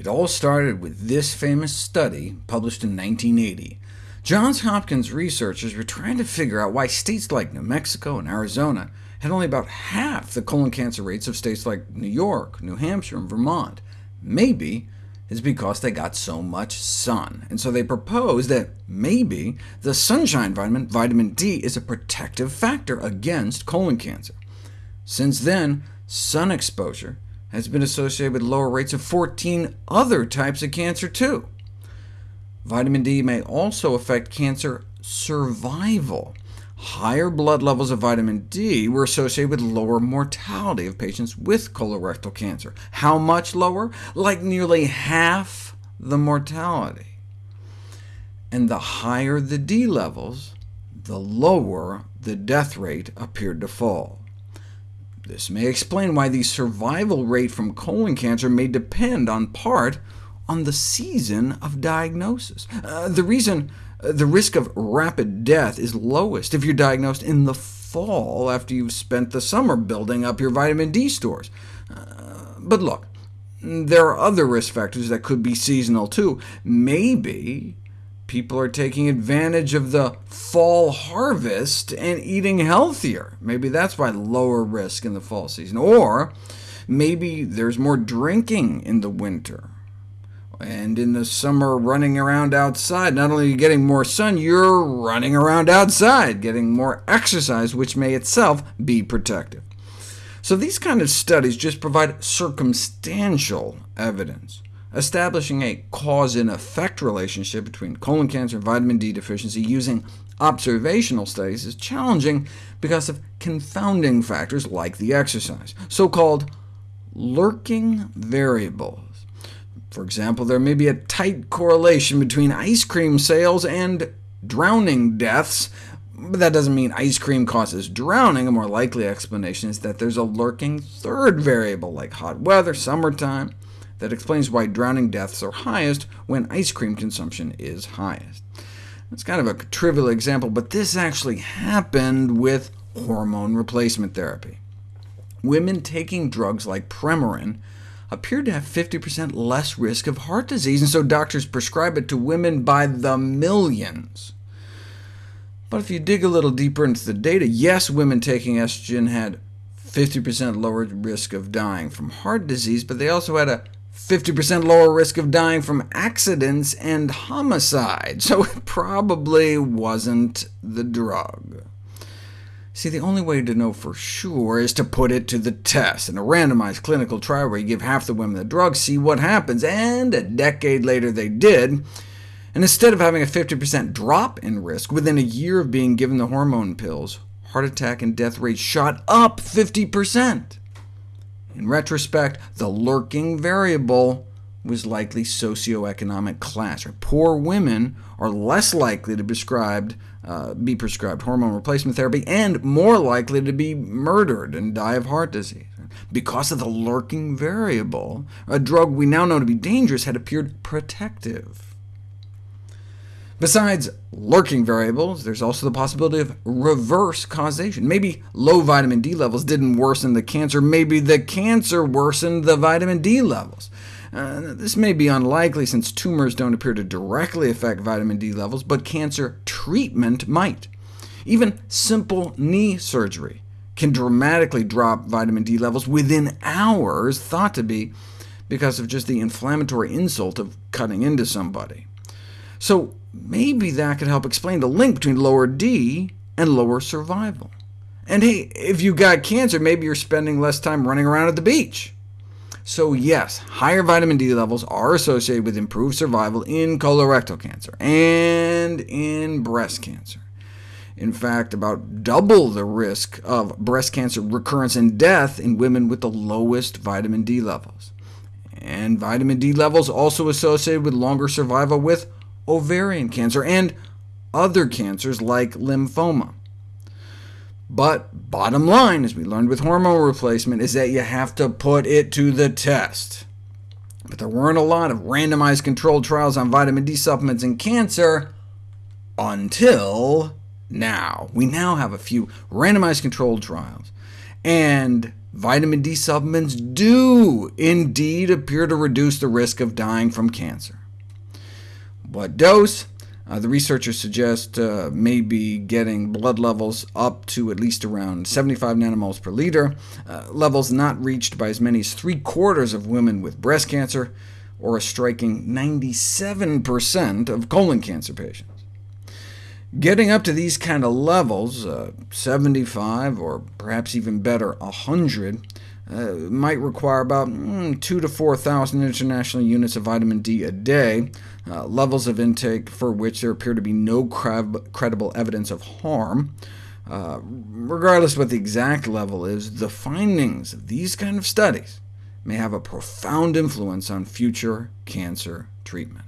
It all started with this famous study published in 1980. Johns Hopkins researchers were trying to figure out why states like New Mexico and Arizona had only about half the colon cancer rates of states like New York, New Hampshire, and Vermont. Maybe it's because they got so much sun, and so they proposed that maybe the sunshine vitamin, vitamin D, is a protective factor against colon cancer. Since then, sun exposure has been associated with lower rates of 14 other types of cancer, too. Vitamin D may also affect cancer survival. Higher blood levels of vitamin D were associated with lower mortality of patients with colorectal cancer. How much lower? Like nearly half the mortality. And the higher the D levels, the lower the death rate appeared to fall. This may explain why the survival rate from colon cancer may depend on part on the season of diagnosis. Uh, the reason uh, the risk of rapid death is lowest if you're diagnosed in the fall after you've spent the summer building up your vitamin D stores. Uh, but look, there are other risk factors that could be seasonal too. Maybe people are taking advantage of the fall harvest and eating healthier. Maybe that's why lower risk in the fall season. Or maybe there's more drinking in the winter. And in the summer, running around outside, not only are you getting more sun, you're running around outside, getting more exercise, which may itself be protective. So these kind of studies just provide circumstantial evidence. Establishing a cause and effect relationship between colon cancer and vitamin D deficiency using observational studies is challenging because of confounding factors like the exercise, so-called lurking variables. For example, there may be a tight correlation between ice cream sales and drowning deaths, but that doesn't mean ice cream causes drowning. A more likely explanation is that there's a lurking third variable, like hot weather, summertime, that explains why drowning deaths are highest when ice cream consumption is highest. It's kind of a trivial example, but this actually happened with hormone replacement therapy. Women taking drugs like Premarin appeared to have 50% less risk of heart disease, and so doctors prescribe it to women by the millions. But if you dig a little deeper into the data, yes, women taking estrogen had 50% lower risk of dying from heart disease, but they also had a 50% lower risk of dying from accidents and homicide, so it probably wasn't the drug. See, the only way to know for sure is to put it to the test. In a randomized clinical trial where you give half the women the drug, see what happens, and a decade later they did. And instead of having a 50% drop in risk, within a year of being given the hormone pills, heart attack and death rates shot up 50%. In retrospect, the lurking variable was likely socioeconomic class. Poor women are less likely to prescribed, uh, be prescribed hormone replacement therapy, and more likely to be murdered and die of heart disease. Because of the lurking variable, a drug we now know to be dangerous had appeared protective. Besides lurking variables, there's also the possibility of reverse causation. Maybe low vitamin D levels didn't worsen the cancer, maybe the cancer worsened the vitamin D levels. Uh, this may be unlikely since tumors don't appear to directly affect vitamin D levels, but cancer treatment might. Even simple knee surgery can dramatically drop vitamin D levels within hours, thought to be because of just the inflammatory insult of cutting into somebody. So maybe that could help explain the link between lower D and lower survival. And hey, if you've got cancer, maybe you're spending less time running around at the beach. So yes, higher vitamin D levels are associated with improved survival in colorectal cancer and in breast cancer. In fact, about double the risk of breast cancer recurrence and death in women with the lowest vitamin D levels. And vitamin D levels also associated with longer survival with ovarian cancer, and other cancers like lymphoma. But bottom line, as we learned with hormone replacement, is that you have to put it to the test. But there weren't a lot of randomized controlled trials on vitamin D supplements in cancer until now. We now have a few randomized controlled trials, and vitamin D supplements do indeed appear to reduce the risk of dying from cancer. What dose? Uh, the researchers suggest uh, maybe getting blood levels up to at least around 75 nanomoles per liter, uh, levels not reached by as many as three-quarters of women with breast cancer, or a striking 97% of colon cancer patients. Getting up to these kind of levels, uh, 75 or perhaps even better, 100, uh, might require about mm, 2 to 4,000 international units of vitamin D a day, uh, levels of intake for which there appear to be no credible evidence of harm. Uh, regardless what the exact level is, the findings of these kind of studies may have a profound influence on future cancer treatment.